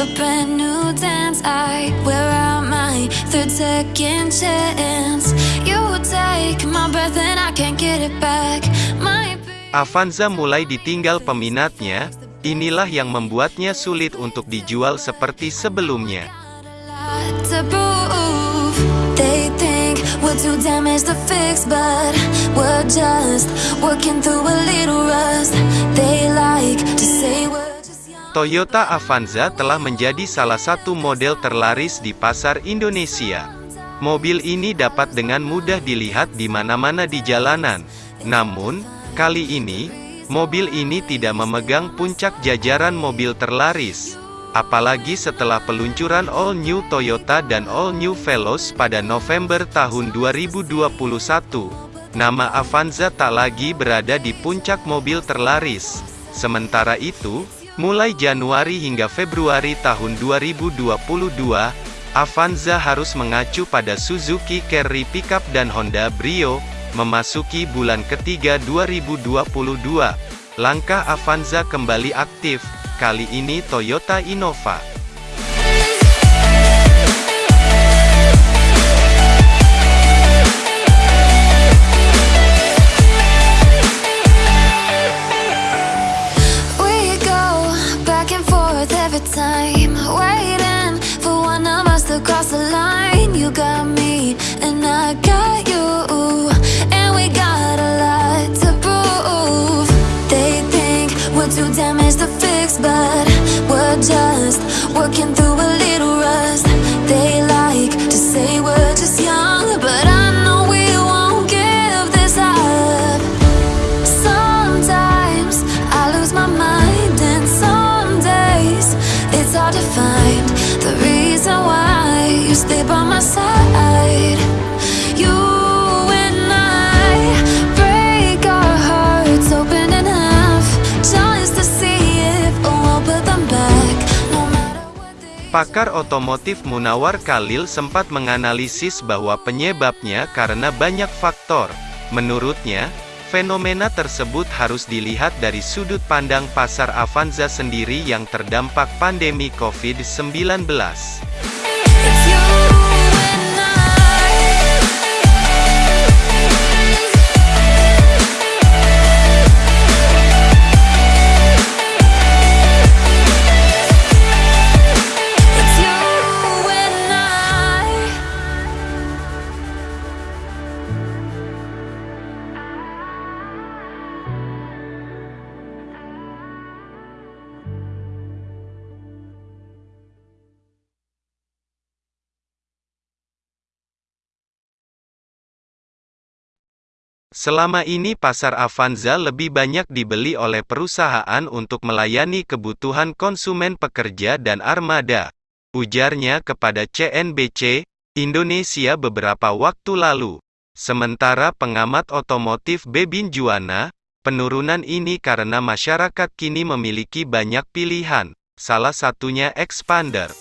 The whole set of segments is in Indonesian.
a brand new dance. I wear out my third second chance. You take my breath and I can't get it back. My Avanza mulai ditinggal peminatnya, inilah yang membuatnya sulit untuk dijual seperti sebelumnya. Toyota Avanza telah menjadi salah satu model terlaris di pasar Indonesia. Mobil ini dapat dengan mudah dilihat di mana-mana di jalanan. Namun, kali ini, mobil ini tidak memegang puncak jajaran mobil terlaris. Apalagi setelah peluncuran All New Toyota dan All New Veloz pada November tahun 2021. Nama Avanza tak lagi berada di puncak mobil terlaris. Sementara itu, mulai Januari hingga Februari tahun 2022, Avanza harus mengacu pada Suzuki Carry Pickup dan Honda Brio, memasuki bulan ketiga 2022. Langkah Avanza kembali aktif, kali ini Toyota Innova. Pakar otomotif Munawar Khalil sempat menganalisis bahwa penyebabnya karena banyak faktor. Menurutnya, fenomena tersebut harus dilihat dari sudut pandang pasar Avanza sendiri yang terdampak pandemi COVID-19. Selama ini pasar Avanza lebih banyak dibeli oleh perusahaan untuk melayani kebutuhan konsumen pekerja dan armada. Ujarnya kepada CNBC, Indonesia beberapa waktu lalu. Sementara pengamat otomotif Bebin Juwana, penurunan ini karena masyarakat kini memiliki banyak pilihan, salah satunya expander.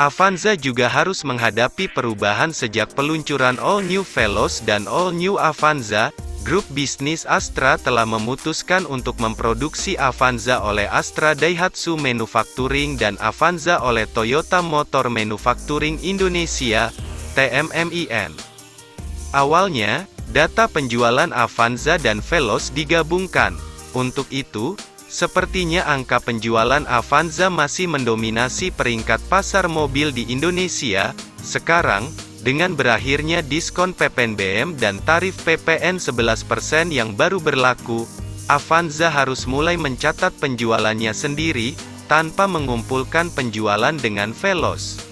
Avanza juga harus menghadapi perubahan sejak peluncuran All New Veloz dan All New Avanza, Grup bisnis Astra telah memutuskan untuk memproduksi Avanza oleh Astra Daihatsu Manufacturing dan Avanza oleh Toyota Motor Manufacturing Indonesia, TMMIN. Awalnya, data penjualan Avanza dan Veloz digabungkan. Untuk itu, sepertinya angka penjualan Avanza masih mendominasi peringkat pasar mobil di Indonesia. Sekarang, dengan berakhirnya diskon PPNBM dan tarif PPN 11% yang baru berlaku, Avanza harus mulai mencatat penjualannya sendiri, tanpa mengumpulkan penjualan dengan Veloz.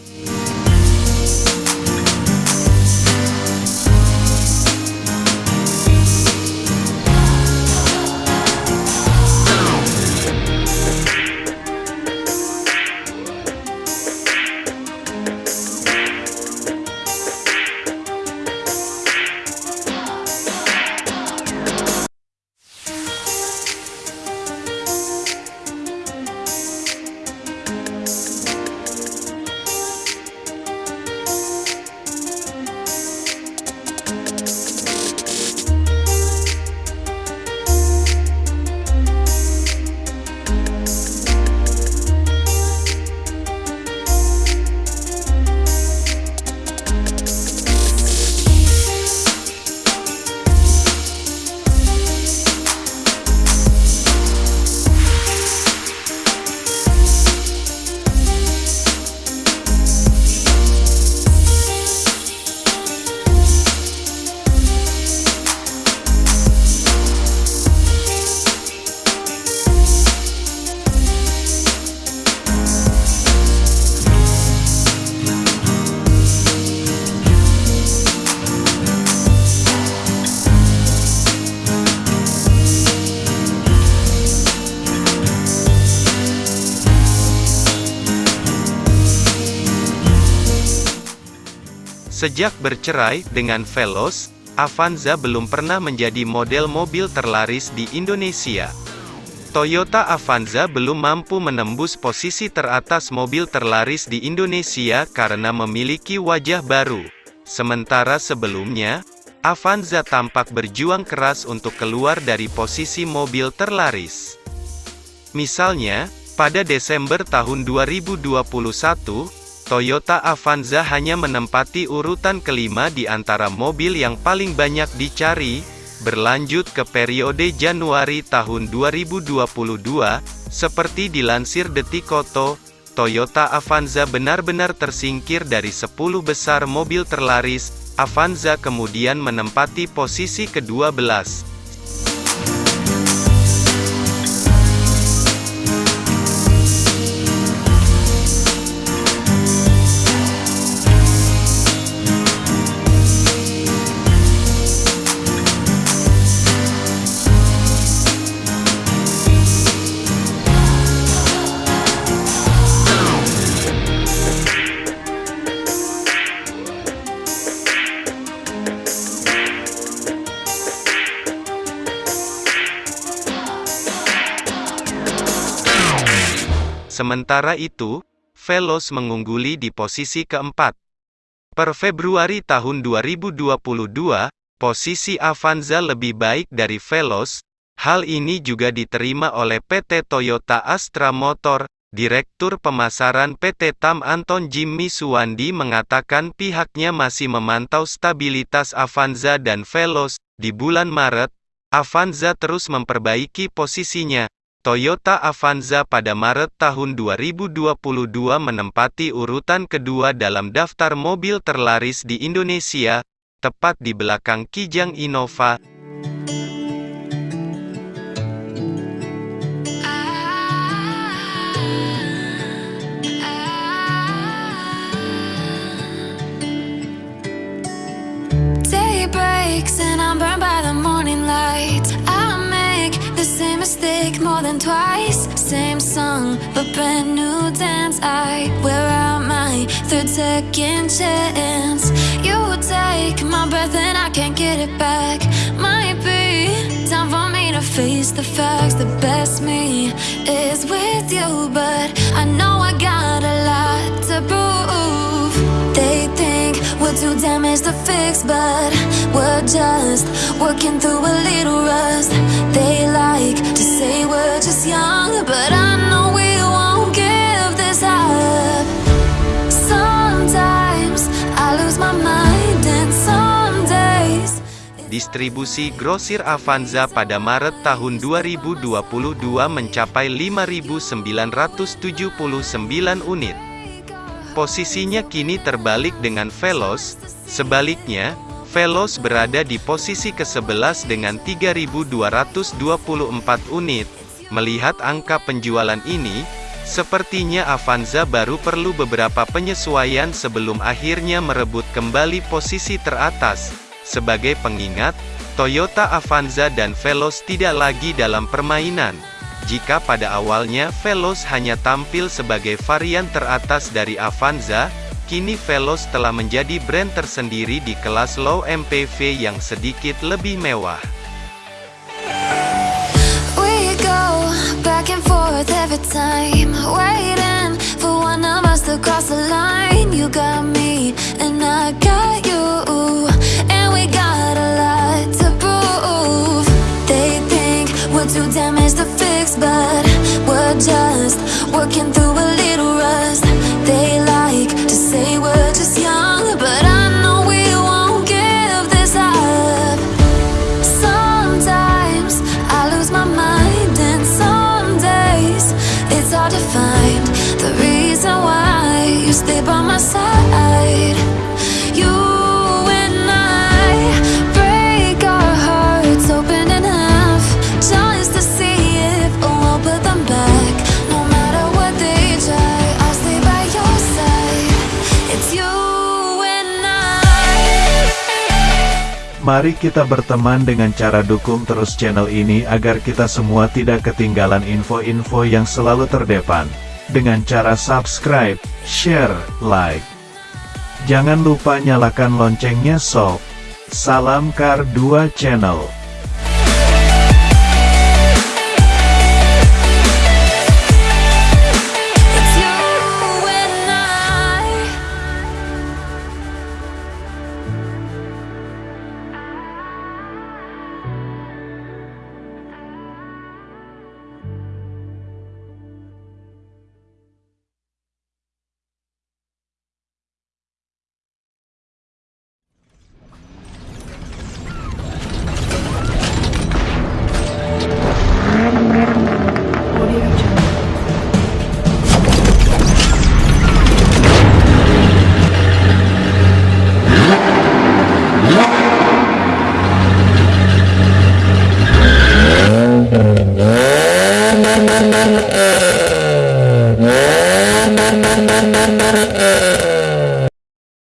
Sejak bercerai dengan Veloz, Avanza belum pernah menjadi model mobil terlaris di Indonesia. Toyota Avanza belum mampu menembus posisi teratas mobil terlaris di Indonesia karena memiliki wajah baru. Sementara sebelumnya, Avanza tampak berjuang keras untuk keluar dari posisi mobil terlaris. Misalnya, pada Desember tahun 2021, Toyota Avanza hanya menempati urutan kelima di antara mobil yang paling banyak dicari, berlanjut ke periode Januari tahun 2022, seperti dilansir Detikoto, Toyota Avanza benar-benar tersingkir dari 10 besar mobil terlaris, Avanza kemudian menempati posisi ke-12. Sementara itu, Veloz mengungguli di posisi keempat. Per Februari tahun 2022, posisi Avanza lebih baik dari Veloz. Hal ini juga diterima oleh PT Toyota Astra Motor. Direktur Pemasaran PT TAM Anton Jimmy Suwandi mengatakan pihaknya masih memantau stabilitas Avanza dan Veloz. Di bulan Maret, Avanza terus memperbaiki posisinya, Toyota Avanza pada Maret tahun 2022 menempati urutan kedua dalam daftar mobil terlaris di Indonesia, tepat di belakang Kijang Innova. Twice. Same song, but brand new dance. I wear out my third second chance. You take my breath and I can't get it back. Might be time for me to face the facts. The best me is with you But I know to fix, but we're just working through a little rust. They like to say we're just young, but I know we won't give this up. Sometimes I lose my mind, and some days. Distribusi grosir Avanza pada Maret tahun 2022 mencapai 5.979 unit. Posisinya kini terbalik dengan Veloz, sebaliknya, Veloz berada di posisi ke-11 dengan 3.224 unit. Melihat angka penjualan ini, sepertinya Avanza baru perlu beberapa penyesuaian sebelum akhirnya merebut kembali posisi teratas. Sebagai pengingat, Toyota Avanza dan Veloz tidak lagi dalam permainan. Jika pada awalnya Veloz hanya tampil sebagai varian teratas dari Avanza, kini Veloz telah menjadi brand tersendiri di kelas low MPV yang sedikit lebih mewah. Mari kita berteman dengan cara dukung terus channel ini agar kita semua tidak ketinggalan info-info yang selalu terdepan. Dengan cara subscribe, share, like. Jangan lupa nyalakan loncengnya sob. Salam Kar 2 Channel.